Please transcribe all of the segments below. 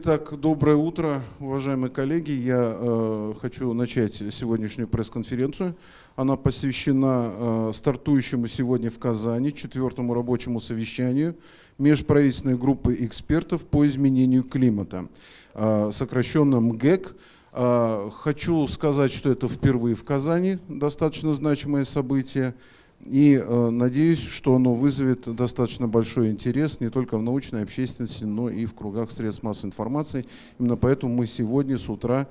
Итак, доброе утро, уважаемые коллеги. Я э, хочу начать сегодняшнюю пресс-конференцию. Она посвящена э, стартующему сегодня в Казани четвертому рабочему совещанию межправительственной группы экспертов по изменению климата, э, сокращенно МГЭК. Э, хочу сказать, что это впервые в Казани, достаточно значимое событие. И э, надеюсь, что оно вызовет достаточно большой интерес не только в научной общественности, но и в кругах средств массовой информации. Именно поэтому мы сегодня с утра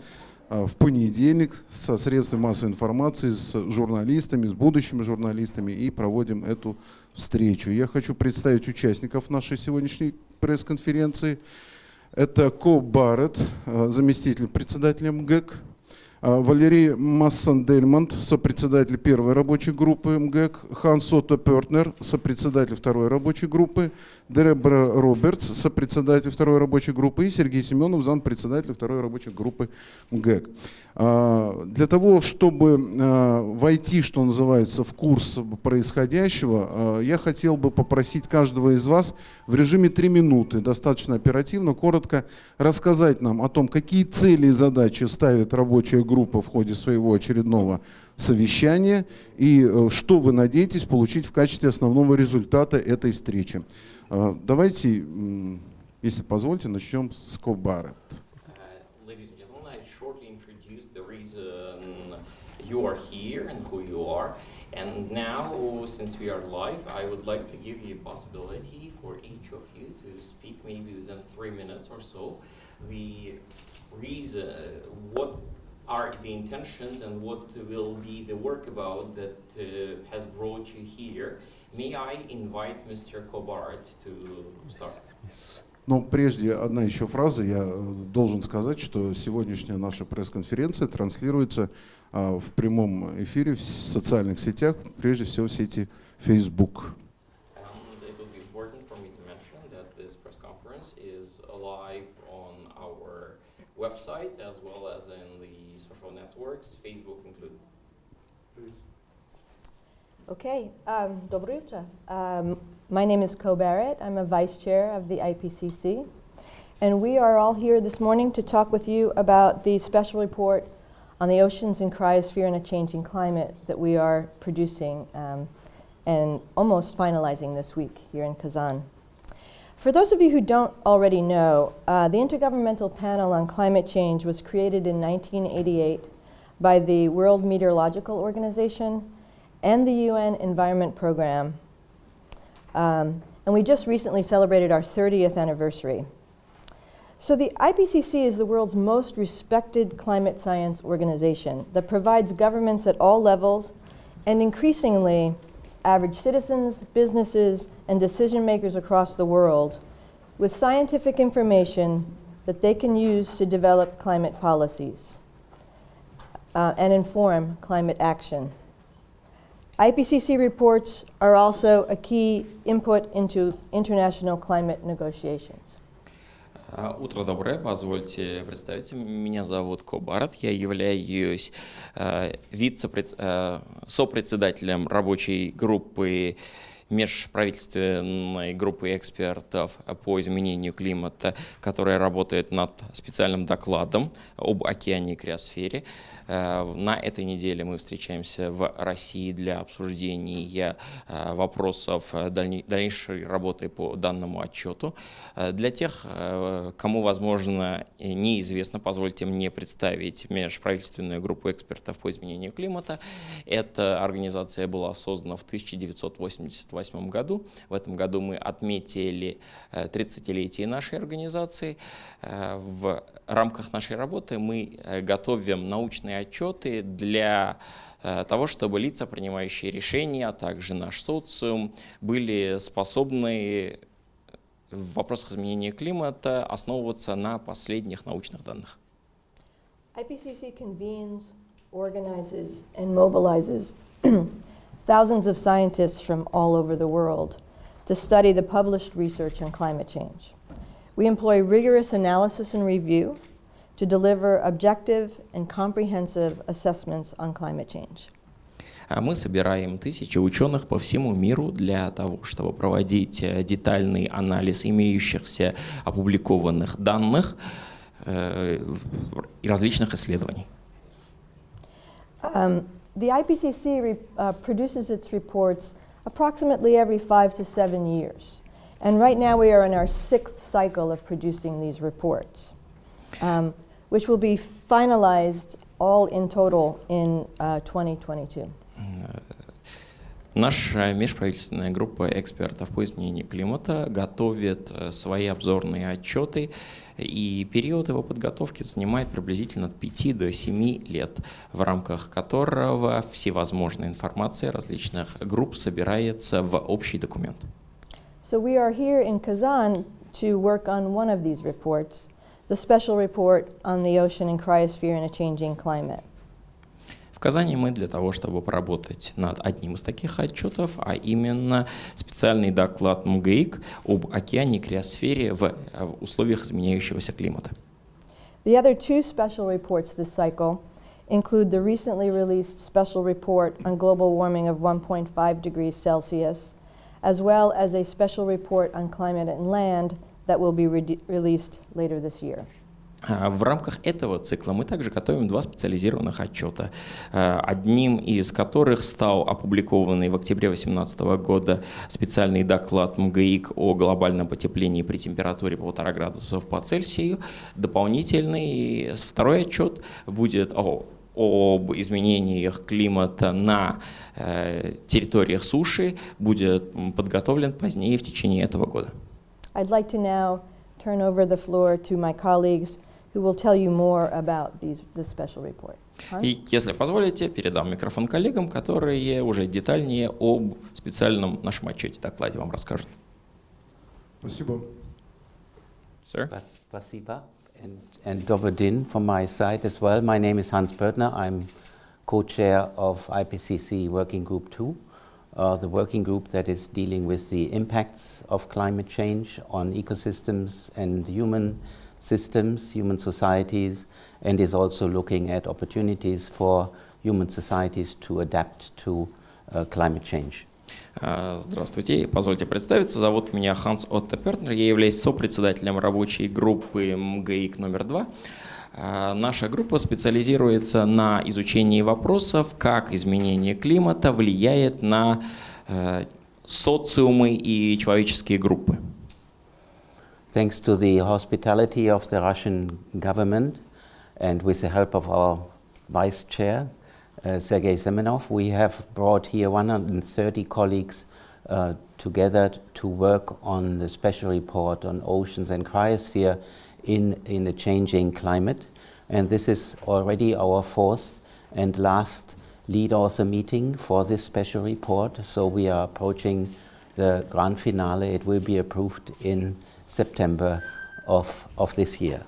э, в понедельник со средствами массовой информации, с журналистами, с будущими журналистами и проводим эту встречу. Я хочу представить участников нашей сегодняшней пресс-конференции. Это Ко Барретт, э, заместитель председателя МГЭК, Валерий Массан-Дельмонт, сопредседатель первой рабочей группы МГЭК, Хан Сото Пертнер, сопредседатель второй рабочей группы, Дебра Робертс, сопредседатель второй рабочей группы и Сергей Семенов, зампредседатель второй рабочей группы МГЭК. А, для того, чтобы а, войти, что называется, в курс происходящего, я хотел бы попросить каждого из вас в режиме 3 минуты, достаточно оперативно, коротко рассказать нам о том, какие цели и задачи ставит рабочая группа в ходе своего очередного совещания и э, что вы надеетесь получить в качестве основного результата этой встречи. Э, давайте, если позволите, начнем с Кобарет. you are here and who you are. And now, since we are live, I would like to give you a possibility for each of you to speak maybe within three minutes or so. The reason, what are the intentions and what will be the work about that uh, has brought you here. May I invite Mr. Kobart to start? Yes. Но прежде одна еще фраза. Я э, должен сказать, что сегодняшняя наша пресс-конференция транслируется а, в прямом эфире в социальных сетях, прежде всего в сети Facebook. website as well as in the social networks, Facebook included. Please. Okay, um, Dobruta. Um, my name is Co Barrett. I'm a vice chair of the IPCC. And we are all here this morning to talk with you about the special report on the oceans and cryosphere and a changing climate that we are producing um, and almost finalizing this week here in Kazan. For those of you who don't already know, uh, the Intergovernmental Panel on Climate Change was created in 1988 by the World Meteorological Organization and the UN Environment Program. Um, and we just recently celebrated our 30th anniversary. So the IPCC is the world's most respected climate science organization that provides governments at all levels and increasingly average citizens, businesses, and decision makers across the world with scientific information that they can use to develop climate policies uh, and inform climate action. IPCC reports are also a key input into international climate negotiations. Утро доброе, позвольте представить. Меня зовут Кобарат, я являюсь э, вице-сопредседателем рабочей группы межправительственной группы экспертов по изменению климата, которая работает над специальным докладом об океане и криосфере. Э, на этой неделе мы встречаемся в России для обсуждения э, вопросов дальнейшей работы по данному отчету. Э, для тех, кому, возможно, неизвестно, позвольте мне представить межправительственную группу экспертов по изменению климата. Эта организация была создана в 1988 году. В этом году мы отметили 30-летие нашей организации. В рамках нашей работы мы готовим научные отчеты для э, того, чтобы лица, принимающие решения, а также наш социум, были способны в вопросах изменения климата основываться на последних научных данных. IPCC convenes, organizes, and mobilizes thousands of scientists from all over the world to study the published research on climate change. We employ rigorous analysis and review to deliver objective and comprehensive assessments on climate change. А Мы собираем тысячи ученых по всему миру для того, чтобы проводить э, детальный анализ имеющихся опубликованных данных э, и различных исследований. Um, the IPCC re- uh, produces its reports approximately every five to seven years. And right now we are in our sixth cycle of producing these reports, um, which will be finalized all in total in uh, 2022. Наша межправительственная группа экспертов по изменению климата готовит э, свои обзорные отчеты, и период его подготовки занимает приблизительно от 5 до 7 лет, в рамках которого всевозможная информация различных групп собирается в общий документ. So we are here in Kazan to work on one of these reports, the special report on the ocean and cryosphere in a changing climate. В Казани мы для того, чтобы поработать над одним из таких отчетов, а именно специальный доклад МГИК об океане и криосфере в, э, в условиях изменяющегося климата. The other two special reports this cycle include the recently released special report on global warming of 1.5 degrees Celsius, as well as a special report on climate and land that will be re- released later this year. А В рамках этого цикла мы также готовим два специализированных отчета, э, одним из которых стал опубликованный в октябре 2018 года специальный доклад МГИК о глобальном потеплении при температуре полтора градусов по Цельсию. Дополнительный второй отчет будет о об изменениях климата на э, территориях суши будет подготовлен позднее в течение этого года. I'd like to now turn over the floor to my colleagues who will tell you more about these, this special report. И, если позволите, передам микрофон коллегам, которые уже детальнее об специальном нашем отчете докладе вам расскажут. Спасибо. Sir? Spas- Spasiba and, and from my side as well. My name is Hans Börtner. I'm co-chair of IPCC Working Group 2, uh, the working group that is dealing with the impacts of climate change on ecosystems and human systems, human societies, and is also looking at opportunities for human societies to adapt to uh, climate change. А, Здравствуйте, позвольте представиться. Зовут меня Ханс Отто Пертнер. Я являюсь сопредседателем рабочей группы МГИК номер два. А, Наша группа специализируется на изучении вопросов, как изменение климата влияет на э, социумы и человеческие группы. Thanks to the hospitality of the Russian government and with the help of our vice chair, Sergei Semenov, we have brought here 130 colleagues uh, together to work on the special report on oceans and cryosphere in, in a changing climate. And this is already our fourth and last lead author meeting for this special report. So we are approaching the grand finale. It will be approved in September of, of this year.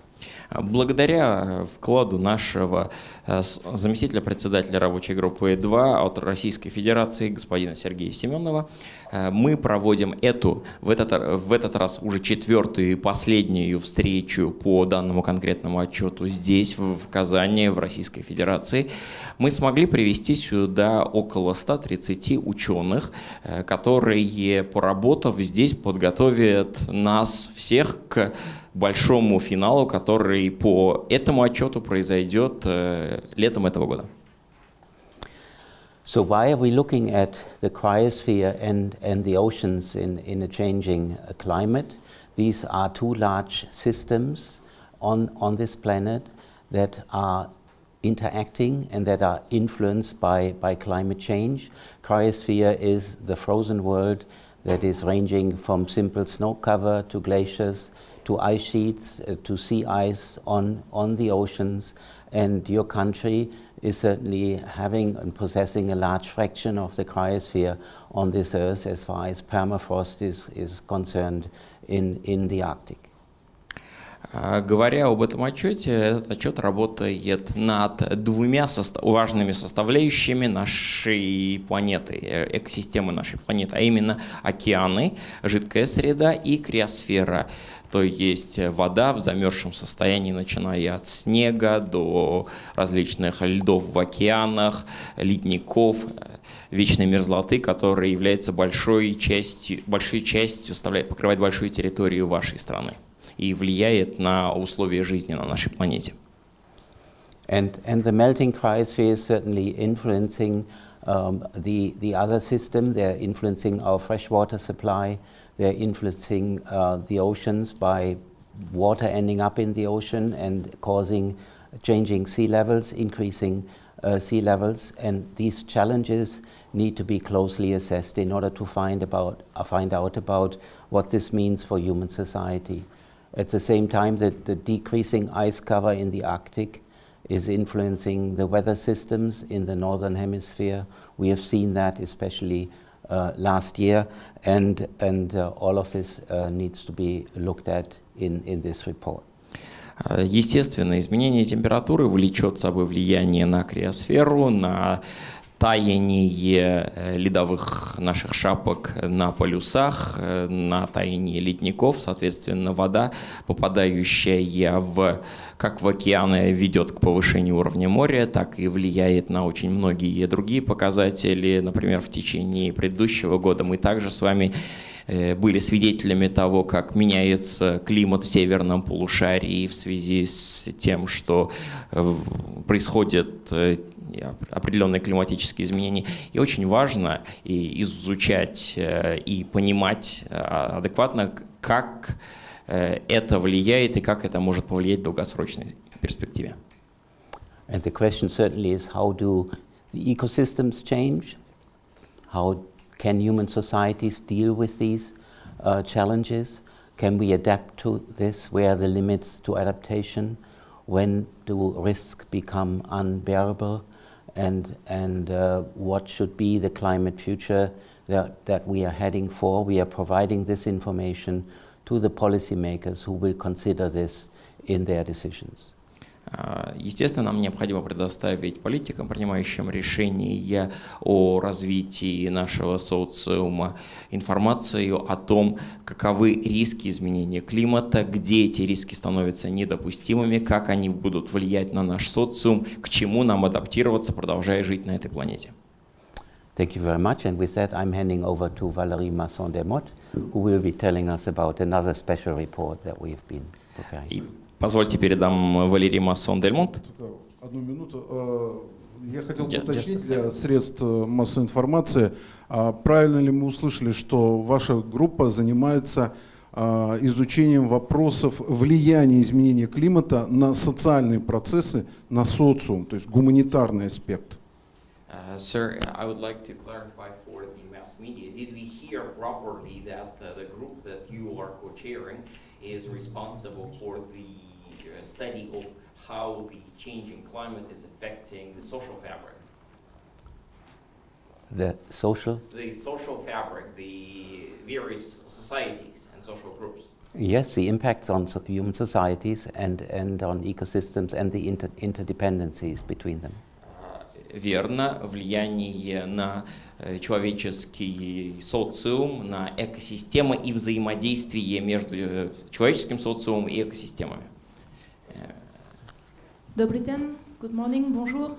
Благодаря вкладу нашего э, заместителя председателя рабочей группы 2 от Российской Федерации господина Сергея Семенова, э, мы проводим эту, в этот, в этот раз уже четвертую и последнюю встречу по данному конкретному отчету здесь, в, Казани, в Российской Федерации. Мы смогли привести сюда около 130 ученых, э, которые, поработав здесь, подготовят нас всех к большому финалу, который по этому отчету произойдет э, летом этого года. So why are we looking at the cryosphere and, and the oceans in, in a changing uh, climate? These are two large systems on, on this planet that are interacting and that are influenced by, by climate change. Cryosphere is the frozen world that is ranging from simple snow cover to glaciers to ice sheets uh, to sea ice on, on the oceans. And your country is certainly having and possessing a large fraction of the cryosphere on this earth as far as permafrost is, is concerned in, in the Arctic. А, Говоря об этом отчете, этот отчет работает над двумя соста- важными составляющими нашей планеты, э, экосистемы нашей планеты, а именно океаны, жидкая среда и криосфера. То есть вода в замерзшем состоянии, начиная от снега до различных льдов в океанах, ледников, вечной мерзлоты, которая является большой частью, большой частью составляет, покрывает большую территорию вашей страны и влияет на условия жизни на нашей планете. And, and the melting cryosphere is certainly influencing um, the, the other system. They're influencing our freshwater supply. They're influencing uh, the oceans by water ending up in the ocean and causing changing sea levels, increasing uh, sea levels. And these challenges need to be closely assessed in order to find, about, uh, find out about what this means for human society. At the same time, the, the decreasing ice cover in the Arctic is influencing the weather systems in the northern hemisphere. We have seen that especially last year, and, and uh, all of this uh, needs to be looked at in, in this report. Естественно, изменение температуры влечет собой влияние на криосферу, на таяние э, ледовых наших шапок на полюсах, э, на таяние ледников, соответственно, вода, попадающая в, как в океаны, ведет к повышению уровня моря, так и влияет на очень многие другие показатели. Например, в течение предыдущего года мы также с вами э, были свидетелями того, как меняется климат в северном полушарии в связи с тем, что происходит определенные климатические изменения. И очень важно и изучать э, и понимать э, адекватно, как э, это влияет и как это может повлиять в долгосрочной перспективе. And the question certainly is how do the ecosystems change? How can human societies deal with these uh, challenges? Can we adapt to this? Where are the limits to adaptation? When do risks become unbearable? And, and uh, what should be the climate future that, that we are heading for. We are providing this information to the policymakers who will consider this in their decisions. Естественно, нам необходимо предоставить политикам, принимающим решения о развитии нашего социума, информацию о том, каковы риски изменения климата, где эти риски становятся недопустимыми, как они будут влиять на наш социум, к чему нам адаптироваться, продолжая жить на этой планете. Thank you very much. And with that, I'm handing over to Valérie Masson-Dermot, who will be telling us about another special report that we have been preparing. Позвольте передам Валерий Массон Дельмонт. Одну минуту. Э, я хотел бы уточнить для средств э, массовой информации, а правильно ли мы услышали, что ваша группа занимается а, изучением вопросов влияния изменения климата на социальные процессы, на социум, то есть гуманитарный аспект? Uh, sir, I would like to clarify for the mass media. Did we hear properly that uh, the group that you are co-chairing is responsible for the study of how the changing climate is affecting the social fabric. The social? The social fabric, the various societies and social groups. Yes, the impacts on so human societies and, and on ecosystems and the inter interdependencies between them. верно, влияние на человеческий социум, на экосистемы и взаимодействие между человеческим социумом и экосистемами. Добрый день, good morning, bonjour.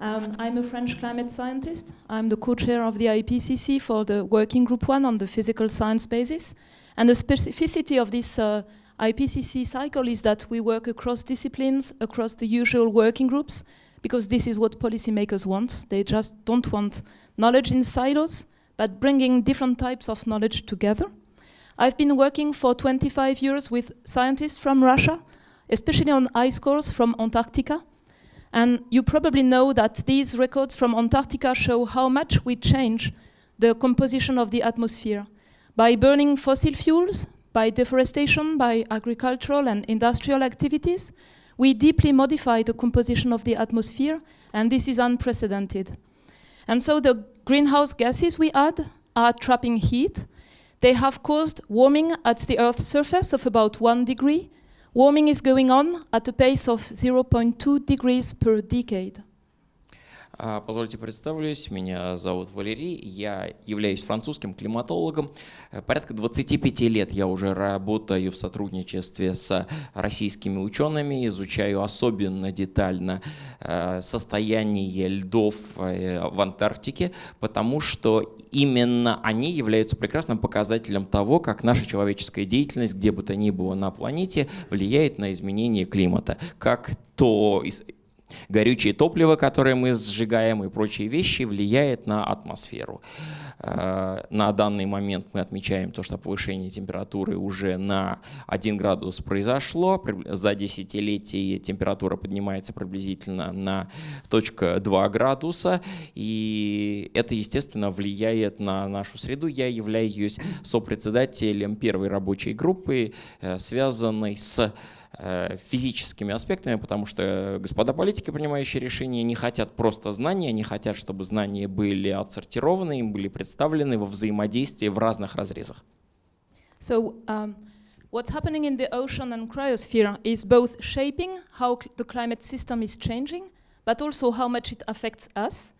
Um, I'm a French climate scientist. I'm the co-chair of the IPCC for the Working Group 1 on the physical science basis. And the specificity of this uh, IPCC cycle is that we work across disciplines, across the usual working groups, because this is what policymakers want. They just don't want knowledge in silos, but bringing different types of knowledge together. I've been working for 25 years with scientists from Russia, especially on ice cores from Antarctica. And you probably know that these records from Antarctica show how much we change the composition of the atmosphere by burning fossil fuels, by deforestation, by agricultural and industrial activities. We deeply modify the composition of the atmosphere, and this is unprecedented. And so the greenhouse gases we add are trapping heat. They have caused warming at the Earth's surface of about one degree, Warming is going on at a pace of 0.2 degrees per decade. А, Позвольте представлюсь, меня зовут Валерий, я являюсь французским климатологом. Э, Порядка 25 лет я уже работаю в сотрудничестве с российскими учеными, изучаю особенно детально э, состояние льдов э, в Антарктике, потому что именно они являются прекрасным показателем того, как наша человеческая деятельность, где бы то ни было на планете, влияет на изменение климата, как то горючее топливо, которое мы сжигаем и прочие вещи, влияет на атмосферу. Э, На данный момент мы отмечаем то, что повышение температуры уже на 1 градус произошло. За десятилетие температура поднимается приблизительно на точка 2 градуса. И это, естественно, влияет на нашу среду. Я являюсь сопредседателем первой рабочей группы, э, связанной с физическими аспектами, потому что господа политики, принимающие решения, не хотят просто знания, они хотят, чтобы знания были отсортированы, им были представлены во взаимодействии в разных разрезах. So, um, what's happening in the ocean and cryosphere is both shaping how the climate system is changing, but also how much it affects us.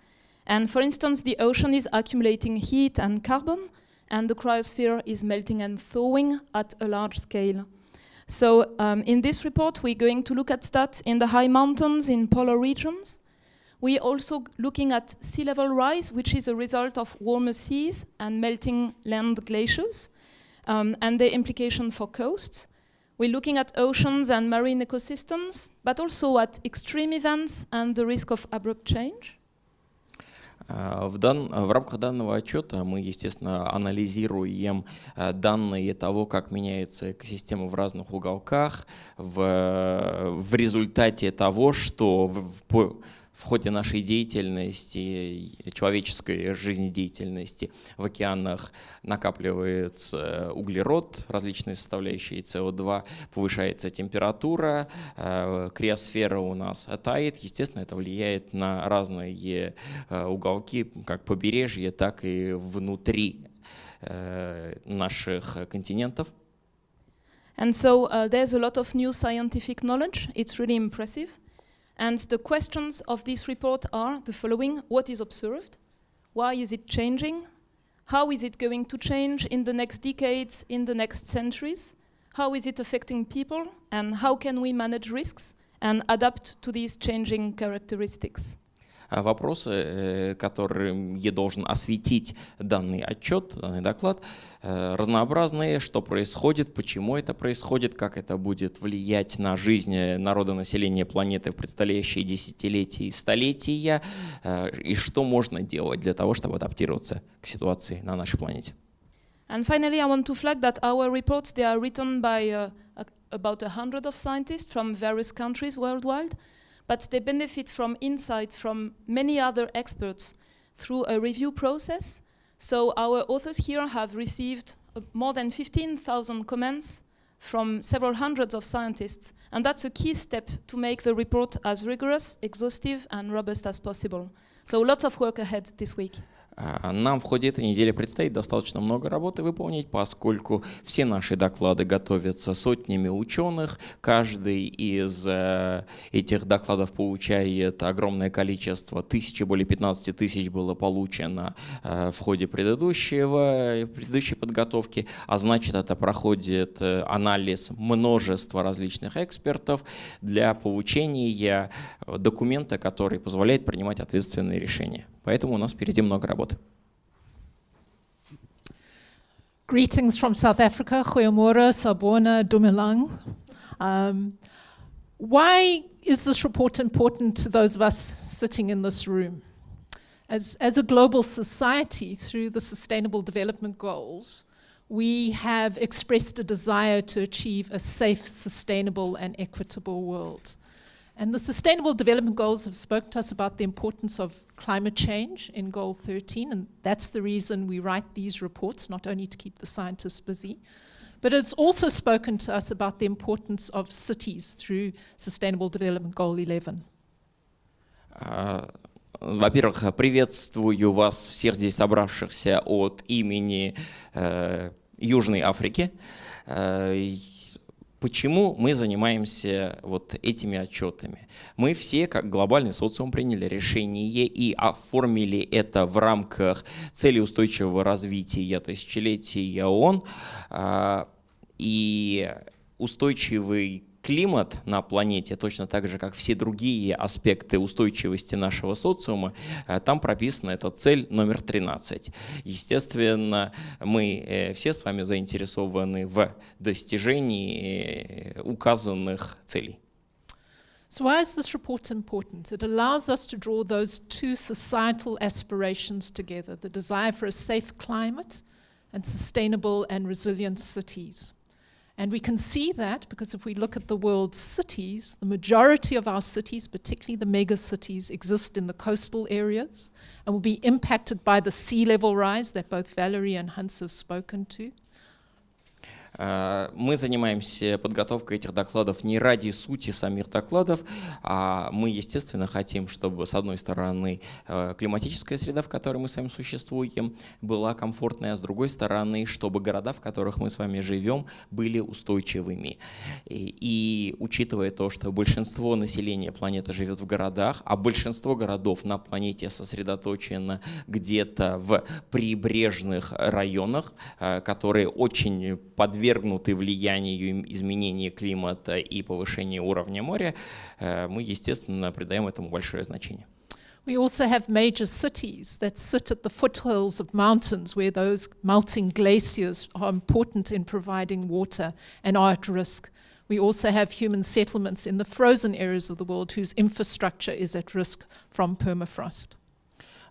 And for instance, the ocean is accumulating heat and carbon, and the cryosphere is melting and thawing at a large scale. So, um, in this report, we're going to look at that in the high mountains in polar regions. We're also looking at sea level rise, which is a result of warmer seas and melting land glaciers um, and the implication for coasts. We're looking at oceans and marine ecosystems, but also at extreme events and the risk of abrupt change. А, В, дан- в рамках данного отчета мы, естественно, анализируем э, данные того, как меняется экосистема в разных уголках, в, в результате того, что в, в ходе нашей деятельности, человеческой жизнедеятельности в океанах накапливается углерод, различные составляющие СО2, повышается температура, э, криосфера у нас тает. Естественно, это влияет на разные э, уголки, как побережье, так и внутри э, наших континентов. And so uh, there's a lot of new scientific knowledge. It's really impressive. And the questions of this report are the following What is observed? Why is it changing? How is it going to change in the next decades, in the next centuries? How is it affecting people? And how can we manage risks and adapt to these changing characteristics? А Вопросы, э, которым я должен осветить данный отчет, данный доклад, э, разнообразные, что происходит, почему это происходит, как это будет влиять на жизнь э, народонаселения планеты в предстоящие десятилетия и столетия, э, и что можно делать для того, чтобы адаптироваться к ситуации на нашей планете. And finally, I want to flag that our reports they are written by uh, about a hundred of scientists from various countries worldwide, but they benefit from insights from many other experts through a review process. So our authors here have received uh, more than 15,000 comments from several hundreds of scientists, and that's a key step to make the report as rigorous, exhaustive, and robust as possible. So lots of work ahead this week. А, Нам в ходе этой недели предстоит достаточно много работы выполнить, поскольку все наши доклады готовятся сотнями ученых. Каждый из э, этих докладов получает огромное количество, тысячи, более 15 тысяч было получено э, в ходе предыдущего, предыдущей подготовки, а значит это проходит э, анализ множества различных экспертов для получения документа, который позволяет принимать ответственные решения. Поэтому у нас впереди много работы. Greetings from South Africa, Goeiemorgen, Sabona, Dumelang. Um, why is this report important to those of us sitting in this room? As, as a global society, through the Sustainable Development Goals, we have expressed a desire to achieve a safe, sustainable, and equitable world. And the Sustainable Development Goals have spoken to us about the importance of climate change in Goal 13, and that's the reason we write these reports, not only to keep the scientists busy, but it's also spoken to us about the importance of cities through Sustainable Development Goal 11. А, Во-первых, приветствую вас всех здесь собравшихся от имени э, Южной Африки. Э, и Почему мы занимаемся вот этими отчетами? Мы все, как глобальный социум, приняли решение и оформили это в рамках цели устойчивого развития тысячелетия ООН. А, и устойчивый климат на планете, точно так же, как все другие аспекты устойчивости нашего социума, э, там прописана эта цель номер 13. Естественно, мы э, все с вами заинтересованы в достижении э, указанных целей. So, why is this report important? It allows us to draw those two societal aspirations together the desire for a safe climate and sustainable and resilient cities. And we can see that because if we look at the world's cities, the majority of our cities, particularly the mega cities, exist in the coastal areas and will be impacted by the sea level rise that both Valerie and Hans have spoken to. Э, мы занимаемся подготовкой этих докладов не ради сути самих докладов, а мы, естественно, хотим, чтобы, с одной стороны, э, климатическая среда, в которой мы с вами существуем, была комфортной, а с другой стороны, чтобы города, в которых мы с вами живем, были устойчивыми. И, и учитывая то, что большинство населения планеты живет в городах, а большинство городов на планете сосредоточено где-то в прибрежных районах, э, которые очень подвержены подвергнуты влиянию изменения климата и повышения уровня моря, э, мы, естественно, придаем этому большое значение. We also have major cities that sit at the foothills of mountains where those melting glaciers are important in providing water and are at risk. We also have human settlements in the frozen areas of the world whose infrastructure is at risk from permafrost.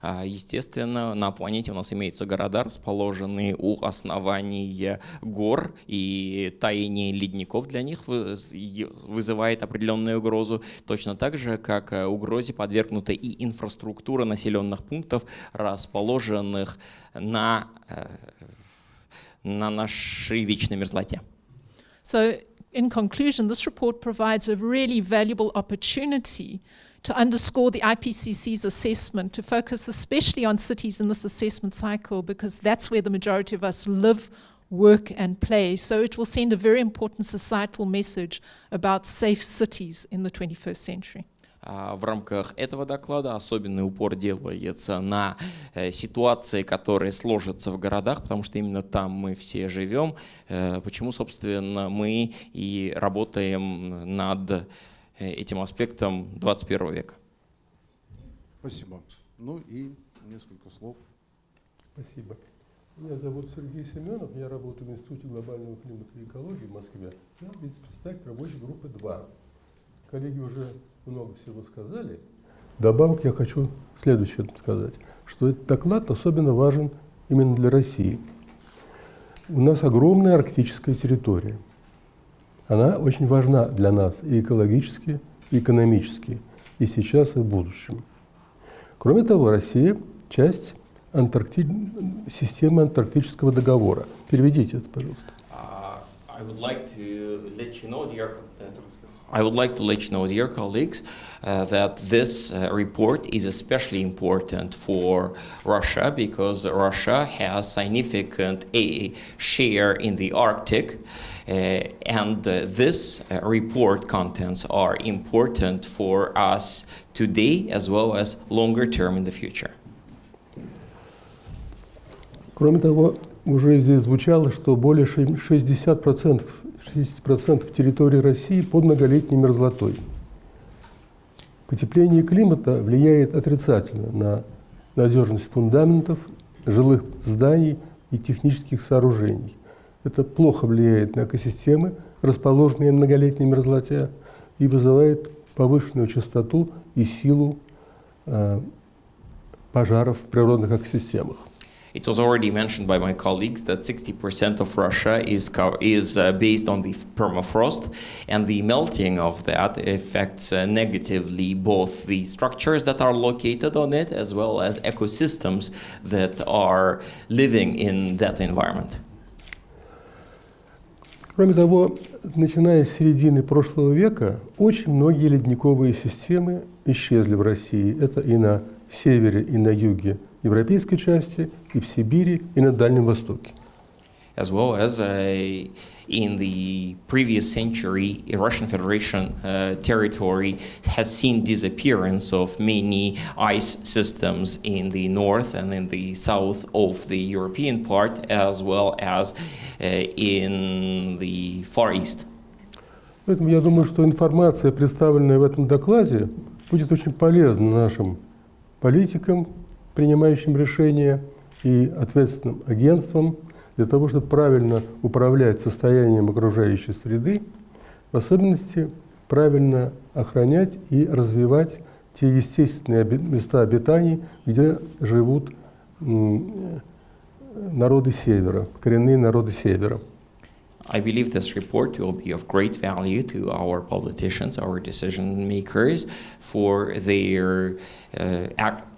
А, естественно, на планете у нас имеются города, расположенные у основания гор, и таяние ледников для них вызывает определенную угрозу, точно так же, как э, угрозе подвергнута и инфраструктура населенных пунктов, расположенных на, э, на нашей вечной мерзлоте. So, in conclusion, this report provides a really valuable opportunity to underscore the IPCC's assessment, to focus especially on cities in this assessment cycle, because that's where the majority of us live, work, and play. So it will send a very important societal message about safe cities in the 21st century. В рамках этого доклада особенный упор делается на э, ситуации, которые сложатся в городах, потому что именно там мы все живем. Э, почему, собственно, мы и работаем над Э, этим аспектом 21 века. Спасибо. Ну и несколько слов. Спасибо. Меня зовут Сергей Семенов, я работаю в Институте глобального климата и экологии в Москве. Я вице-председатель рабочей группы 2. Коллеги уже много всего сказали. Добавок я хочу следующее сказать, что этот доклад особенно важен именно для России. У нас огромная арктическая территория – она очень важна для нас и экологически, и экономически, и сейчас, и в будущем. Кроме того, Россия – часть Антаркти... системы Антарктического договора. Переведите это, пожалуйста. Uh, I would like to let you know, dear, uh, I would like to let you know, dear colleagues, uh, that this uh, report is especially important for Russia because Russia has significant a share in the Arctic. Uh, and uh, this uh, report contents are important for us today as well as longer term in the future. Кроме того, уже здесь звучало, что более 60%, 60 территории России под многолетней мерзлотой. Потепление климата влияет отрицательно на надежность фундаментов, жилых зданий и технических сооружений. Это плохо влияет на экосистемы, расположенные на многолетней мерзлоте, и вызывает повышенную частоту и силу э, пожаров в природных экосистемах. It was already mentioned by my colleagues that 60% of Russia is, is uh, based on the permafrost, and the melting of that affects uh, negatively both the structures that are located on it as well as ecosystems that are living in that environment. Кроме того, начиная с середины прошлого века, очень многие ледниковые системы исчезли в России. Это и на севере, и на юге европейской части, и в Сибири, и на Дальнем Востоке. as well as uh, in the previous century, Russian Federation uh, territory has seen disappearance of many ice systems in the north and in the south of the European part, as well as uh, in the Far East. Поэтому я думаю, что информация, представленная в этом докладе, будет очень полезна нашим политикам, принимающим решения, и ответственным агентствам для того, чтобы правильно управлять состоянием окружающей среды, в особенности правильно охранять и развивать те естественные места обитаний, где живут народы Севера, коренные народы Севера. I believe this report will be of great value to our politicians, our decision makers, for their, uh,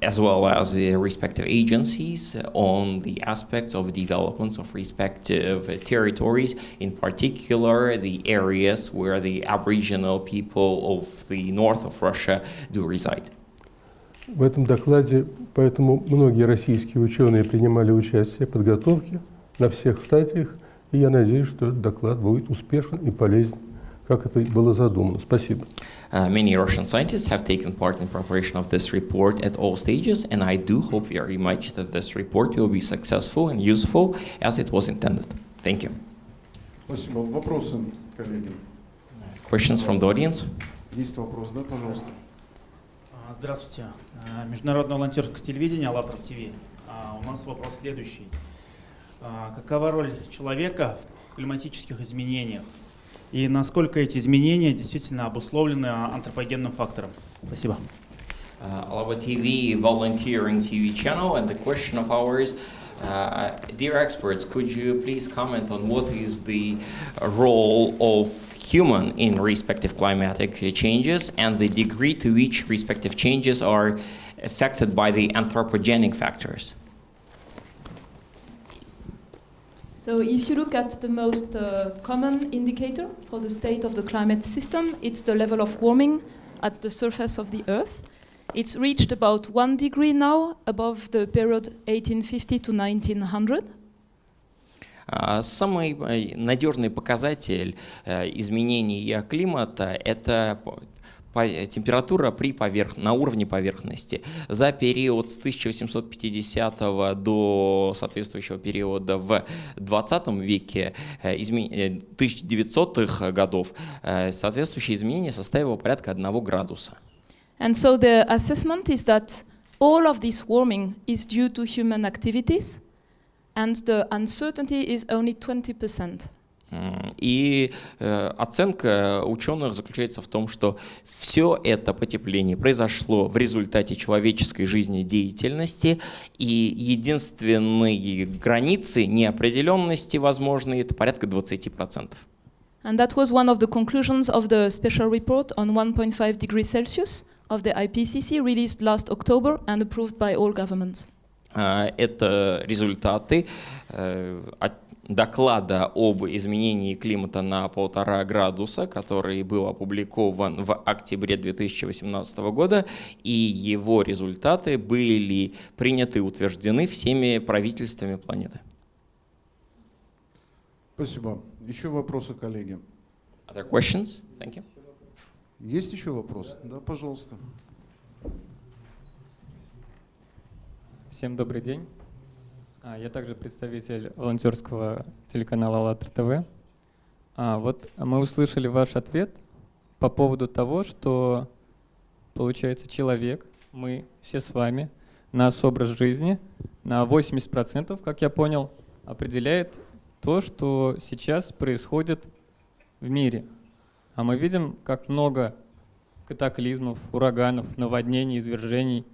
as well as their respective agencies on the aspects of developments of respective territories, in particular the areas where the Aboriginal people of the north of Russia do reside. В этом докладе поэтому многие российские ученые принимали участие в подготовке на всех стадиях – И я надеюсь, что доклад будет успешен и полезен, как это было задумано. Спасибо. Uh, many Russian scientists have taken part in preparation of this report at all stages, and I do hope very much that this report will be successful and useful as it was intended. Thank you. Спасибо. Вопросы, коллеги? Questions from the audience? Есть вопрос, да, пожалуйста. Здравствуйте. Международное волонтерское телевидение, АЛЛАТРА ТВ. У нас вопрос следующий. Какова роль человека в климатических изменениях и насколько эти изменения действительно обусловлены антропогенным фактором. Спасибо. Uh, Alaba TV volunteering TV channel and the question of ours Uh, dear experts, could you please comment on what is the role of human in respective climatic changes and the degree to which respective changes are affected by the anthropogenic factors? So if you look at the most uh, common indicator for the state of the climate system, it's the level of warming at the surface of the Earth. It's reached about one degree now above the period 1850 to 1900. Самый надежный показатель изменения климата – это температура при поверх... на уровне поверхности. За период с 1850 до соответствующего периода в 20 веке, измен... 1900-х годов, соответствующее изменение составило порядка 1 градуса. And so the assessment is that all of this warming is due to human activities, and the uncertainty is only 20%. И э, оценка ученых заключается в том, что все это потепление произошло в результате человеческой жизнедеятельности, и единственные границы неопределенности возможные это порядка 20%. And that was one of the conclusions of the special report on 1.5 degrees Celsius of the IPCC released last October and approved by all governments. Это результаты э, доклада об изменении климата на полтора градуса, который был опубликован в октябре 2018 года, и его результаты были приняты и утверждены всеми правительствами планеты. Спасибо. Еще вопросы, коллеги? Other questions? Thank you. Есть еще вопрос? Да, пожалуйста. Всем добрый день. А, я также представитель волонтерского телеканала АЛЛАТРА ТВ. А, вот мы услышали ваш ответ по поводу того, что получается человек, мы все с вами, наш образ жизни на 80%, как я понял, определяет то, что сейчас происходит в мире. А мы видим, как много катаклизмов, ураганов, наводнений, извержений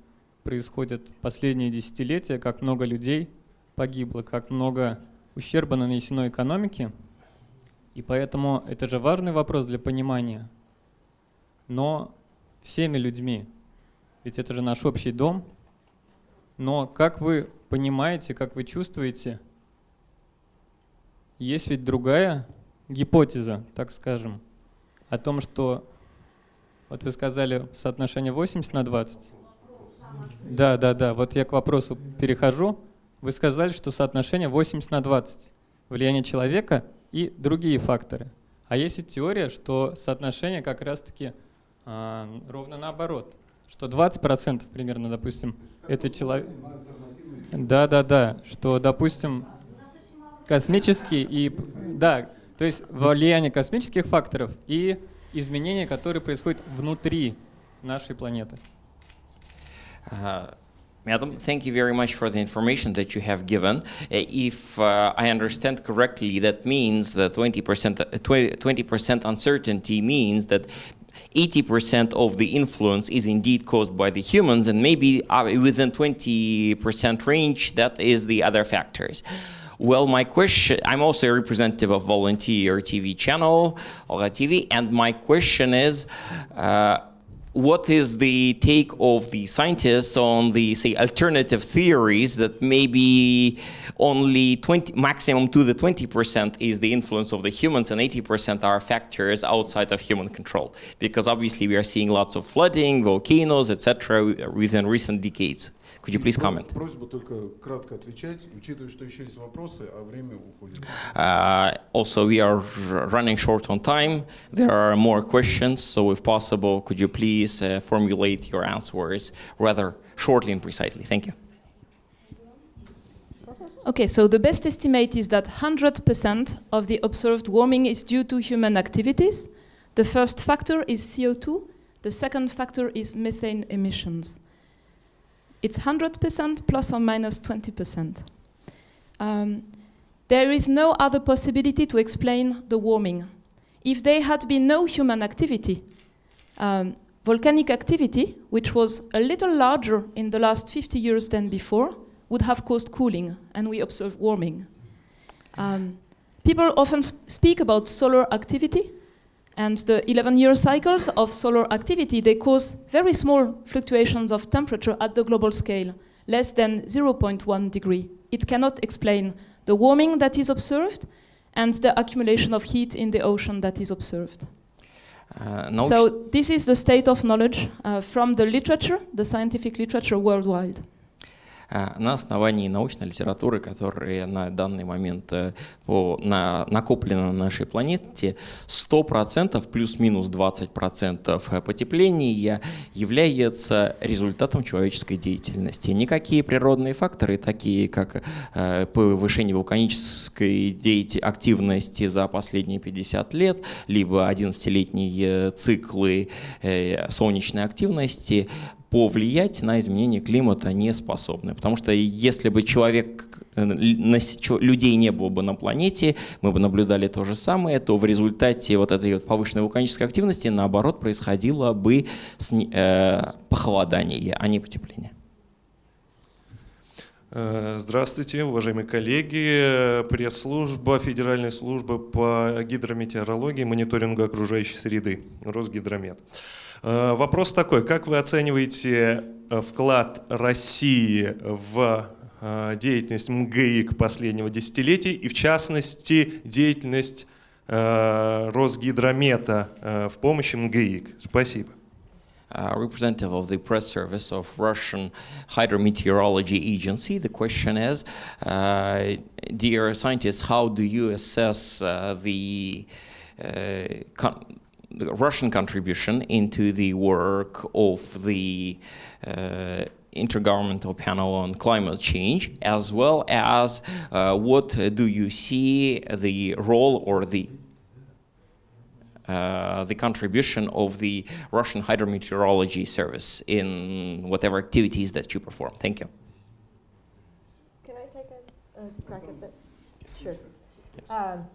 происходят последние десятилетия, как много людей – погибло, как много ущерба нанесено экономике. И поэтому это же важный вопрос для понимания. Но всеми людьми, ведь это же наш общий дом. Но как вы понимаете, как вы чувствуете, есть ведь другая гипотеза, так скажем, о том, что, вот вы сказали, соотношение 80 на 20. Да, да, да, вот я к вопросу перехожу. Вы сказали, что соотношение 80 на 20. влияние человека и другие факторы. А есть и теория, что соотношение как раз-таки а, ровно наоборот, что 20% примерно, допустим, это человек... Да, да, да, что, допустим, космические и... Да, то есть влияние космических факторов и изменения, которые происходят внутри нашей планеты. Madam, thank you very much for the information that you have given. Uh, if uh, I understand correctly, that means that 20%, uh, 20% uncertainty means that 80% of the influence is indeed caused by the humans, and maybe uh, within 20% range, that is the other factors. Well, my question, I'm also a representative of Volunteer TV channel, Olga TV, and my question is, uh, what is the take of the scientists on the say alternative theories that maybe only 20 maximum to the 20% is the influence of the humans and 80% are factors outside of human control? Because obviously we are seeing lots of flooding volcanoes etc within recent decades could you please comment Просьба только кратко отвечать, учитывая, что еще есть вопросы, а время уходит. Uh, also, we are r- running short on time. There are more questions, so if possible, could you please uh, formulate your answers rather shortly and precisely? Thank you. Okay, so the best estimate is that 100% of the observed warming is due to human activities. The first factor is CO2, the second factor is methane emissions. It's 100% plus or minus 20%. Um, there is no other possibility to explain the warming. If there had been no human activity, um, volcanic activity, which was a little larger in the last 50 years than before, would have caused cooling, and we observe warming. Um, people often s- speak about solar activity, and the 11-year cycles of solar activity, they cause very small fluctuations of temperature at the global scale, less than 0.1 degree. It cannot explain the warming that is observed and the accumulation of heat in the ocean that is observed. Uh, So this is the state of knowledge uh, from the literature, the scientific literature worldwide. А, на основании научной литературы, которая на данный момент э, по, на, накоплена на нашей планете, 100% плюс-минус 20% потепления является результатом человеческой деятельности. Никакие природные факторы, такие как э, повышение вулканической деяти- активности за последние 50 лет, либо 11-летние циклы э, солнечной активности, повлиять на изменение климата не способны. Потому что если бы человек, э, людей не было бы на планете, мы бы наблюдали то же самое, то в результате вот этой вот повышенной вулканической активности, наоборот, происходило бы э, похолодание, а не потепление. Э, Здравствуйте, уважаемые коллеги. Пресс-служба, Федеральная служба по гидрометеорологии и мониторингу окружающей среды, Росгидромет. Э, Вопрос такой, как вы оцениваете э, вклад России в э, деятельность МГИК последнего десятилетия и в частности деятельность Росгидромета в помощи МГИК? Спасибо. uh, representative of the press service of Russian Hydrometeorology Agency. The question is, uh, dear scientists, how do you assess uh, the, uh, Russian contribution into the work of the uh, Intergovernmental Panel on Climate Change, as well as uh, what uh, do you see the role or the uh, the contribution of the Russian Hydrometeorology Service in whatever activities that you perform. Thank you. Can I take a, a crack at that? Sure. Yes. Um,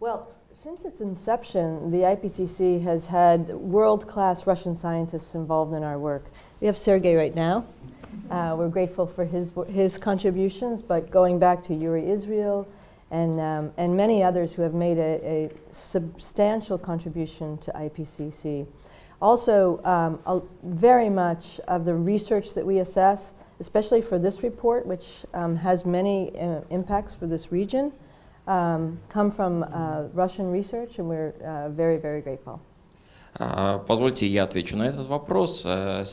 well, since its inception, the IPCC has had world-class Russian scientists involved in our work. We have Sergei right now. Uh, we're grateful for his, his contributions, but going back to Yuri Israel and, um, and many others who have made a, a substantial contribution to IPCC. Also, um, very much of the research that we assess, especially for this report, which um, has many uh, impacts for this region, um, come from uh, Russian research, and we're uh, very, very grateful. А, Позвольте, я отвечу на этот вопрос. Э,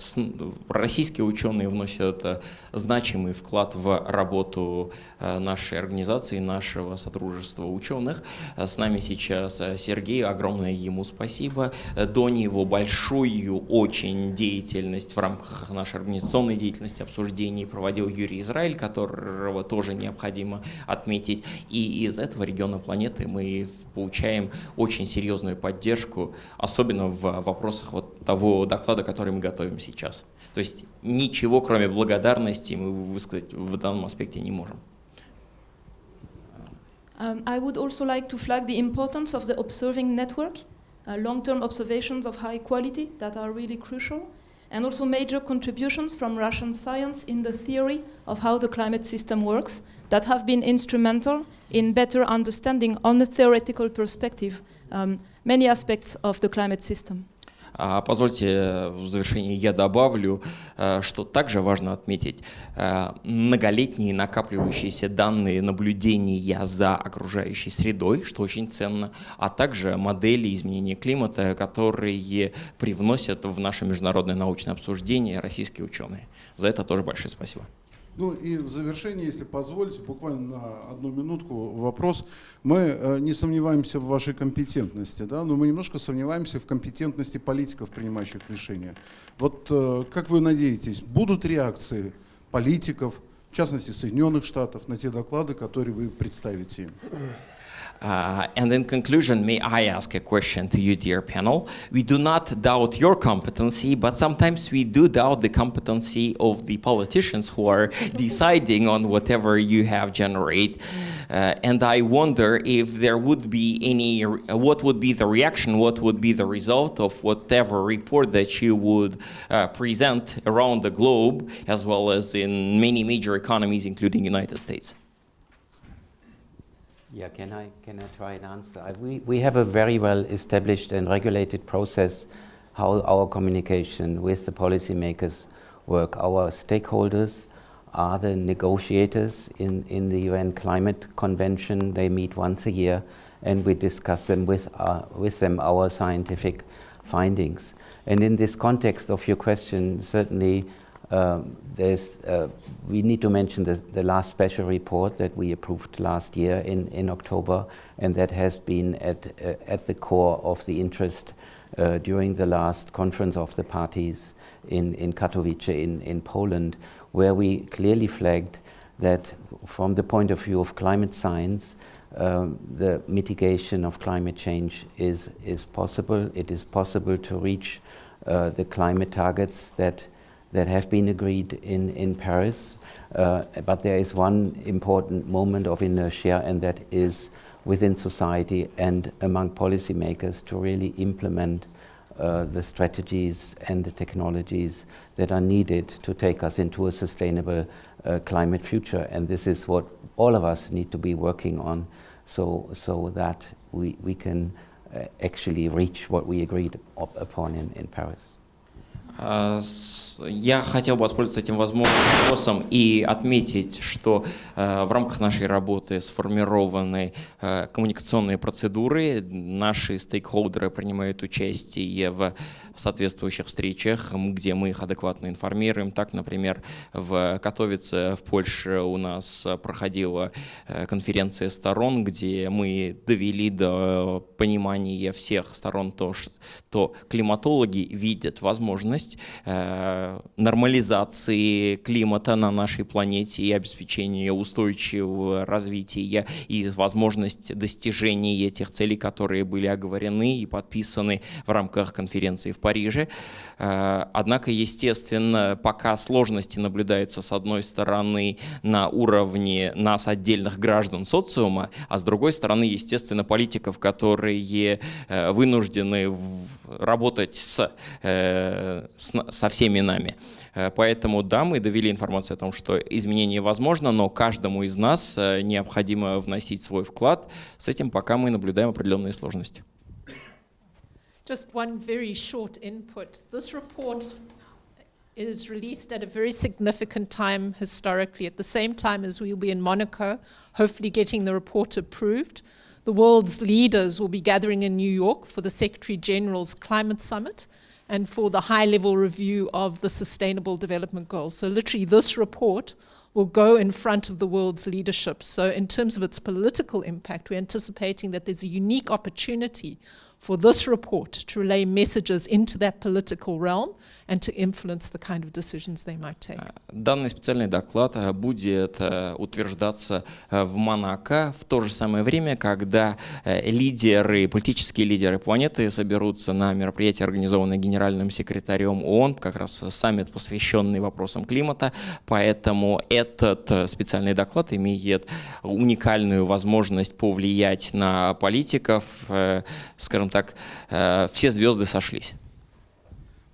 Российские ученые вносят э, значимый вклад в работу э, нашей организации, нашего сотрудничества ученых. С нами сейчас Сергей, огромное ему спасибо. До него большую очень деятельность в рамках нашей организационной деятельности, обсуждений проводил Юрий Израиль, которого тоже необходимо отметить. И из этого региона планеты мы получаем очень серьезную поддержку, особенно в вопросах вот того доклада, который мы готовим сейчас. То есть ничего, кроме благодарности, мы высказать в данном аспекте не можем. Um, I would also like to flag the importance of the observing network, uh, long-term observations of high quality that are really crucial, and also major contributions from Russian science in the theory of how the climate system works that have been instrumental in better understanding on a theoretical perspective um, many aspects of the climate system. А, Позвольте, э, в завершение я добавлю, э, что также важно отметить э, многолетние накапливающиеся данные наблюдения за окружающей средой, что очень ценно, а также модели изменения климата, которые привносят в наше международное научное обсуждение российские ученые. За это тоже большое спасибо. Ну и в завершение, если позволите, буквально на одну минутку вопрос. Мы э, не сомневаемся в вашей компетентности, да, но мы немножко сомневаемся в компетентности политиков, принимающих решения. Вот э, как вы надеетесь, будут реакции политиков, в частности Соединенных Штатов, на те доклады, которые вы представите им? Uh, and in conclusion, may I ask a question to you, dear panel? We do not doubt your competency, but sometimes we do doubt the competency of the politicians who are deciding on whatever you have generate. Uh, and I wonder if there would be any, what would be the reaction, what would be the result of whatever report that you would uh, present around the globe, as well as in many major economies, including United States. Yeah, can I, can I try and answer? I- We, we have a very well established and regulated process how our communication with the policymakers work. Our stakeholders are the negotiators in, in the UN Climate Convention. They meet once a year and we discuss them with, uh, with them our scientific findings. And in this context of your question, certainly um, there's, uh, we need to mention the, the last special report that we approved last year in, in October, and that has been at, uh, at the core of the interest uh, during the last conference of the parties in, in Katowice in, in Poland, where we clearly flagged that from the point of view of climate science, um, the mitigation of climate change is, is possible. It is possible to reach uh, the climate targets that, that have been agreed in, in Paris. Uh, but there is one important moment of inertia, and that is within society and among policymakers to really implement uh, the strategies and the technologies that are needed to take us into a sustainable uh, climate future. And this is what all of us need to be working on so, so that we, we can uh, actually reach what we agreed upon in, in Paris. А, Я хотел бы воспользоваться этим возможным вопросом и отметить, что э, в рамках нашей работы сформированы э, коммуникационные процедуры. Наши стейкхолдеры принимают участие в соответствующих встречах, где мы их адекватно информируем. Так, например, в Катовице в Польше у нас проходила конференция сторон, где мы довели до понимания всех сторон то, что климатологи видят возможность э, нормализации климата на нашей планете и обеспечения устойчивого развития и возможность достижения этих целей, которые были оговорены и подписаны в рамках конференции в Париже. Э, Однако, естественно, пока сложности наблюдаются с одной стороны на уровне нас, отдельных граждан социума, а с другой стороны, естественно, политиков, которые э, вынуждены работать с, с со всеми нами. Э, Поэтому, да, мы довели информацию о том, что изменение возможно, но каждому из нас э, необходимо вносить свой вклад. С этим пока мы наблюдаем определенные сложности. Just one very short input. This report is released at a very significant time historically, at the same time as we'll be in Monaco, hopefully getting the report approved. the world's leaders will be gathering in New York for the Secretary General's Climate Summit and for the high level review of the Sustainable Development Goals. So, literally, this report will go in front of the world's leadership. So, in terms of its political impact, we're anticipating that there's a unique opportunity for this report to relay messages into that political realm and to influence the kind of decisions they might take. Данный специальный доклад э, будет э, утверждаться э, в Монако в то же самое время, когда э, лидеры, политические лидеры планеты соберутся на мероприятие, организованное генеральным секретарем ООН, как раз саммит, посвященный вопросам климата. Поэтому этот э, специальный доклад имеет уникальную возможность повлиять на политиков. Э, Скажем так, э, все звезды сошлись.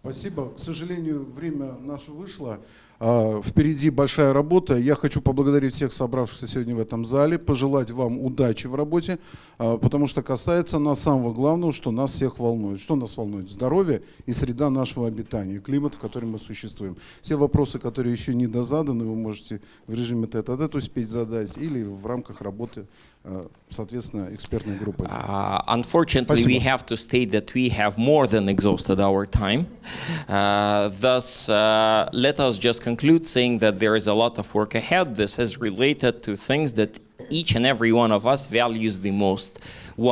Спасибо. К сожалению, время наше вышло. А, Впереди большая работа. Я хочу поблагодарить всех собравшихся сегодня в этом зале, пожелать вам удачи в работе, а, потому что касается нас самого главного, что нас всех волнует. Что нас волнует? Здоровье и среда нашего обитания, климат, в котором мы существуем. Все вопросы, которые еще не дозаданы, вы можете в режиме тет-а-тет успеть задать или в рамках работы, а, соответственно, экспертной группы. Uh, unfortunately, we Спасибо. have to state that we have more than exhausted our time. Uh, thus, uh, let us just conclude saying that there is a lot of work ahead. This is related to things that each and every one of us values the most.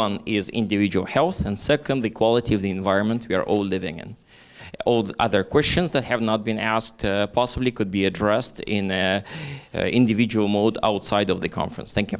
One is individual health, and second, the quality of the environment we are all living in. All the other questions that have not been asked uh, possibly could be addressed in a, uh individual mode outside of the conference. Thank you.